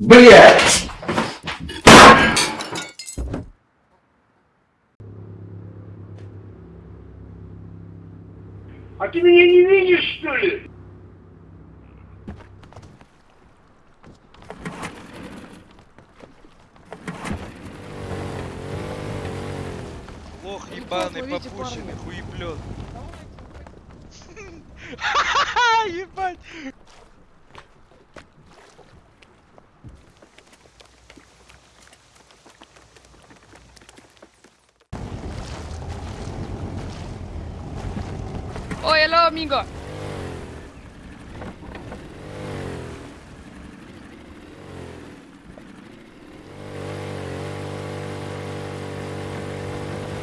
Блять! А ты меня не видишь, что ли? Лох ебаный, попущенный, хуеплет. Ха-ха-ха, ебать! Amigo.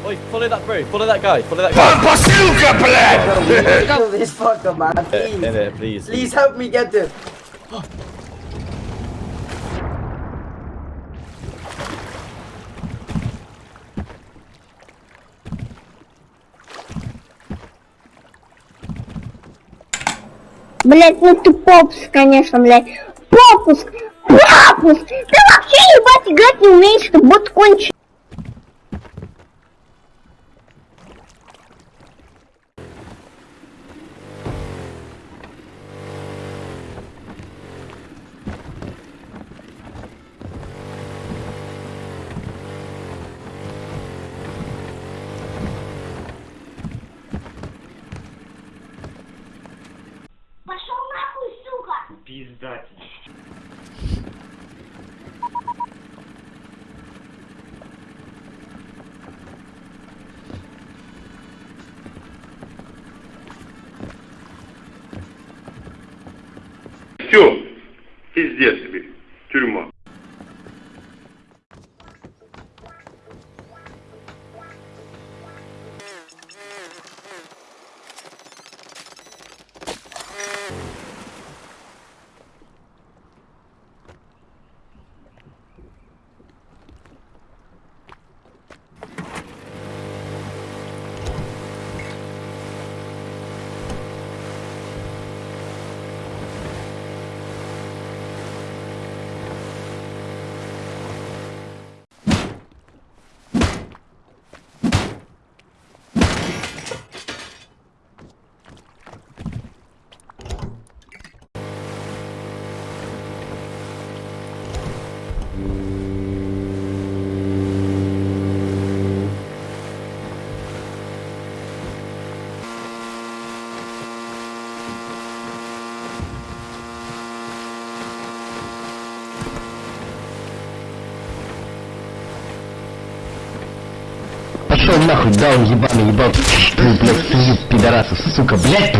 Oi, follow that bro, follow that guy, follow that guy. Bazooka, blad! This fucker, man. Please. Yeah, in please. Please help me get him. Oh. Блять, ну ты попуск, конечно, блядь. Попуск! Попуск! Ты вообще, ебать, играть не умеешь, ты бот конченый. Сука! Пиздатель. Все, пиздец тебе, тюрьма. Пошел нахуй, даун ебаный, ебал. Блять, пидорасы, сука, блять.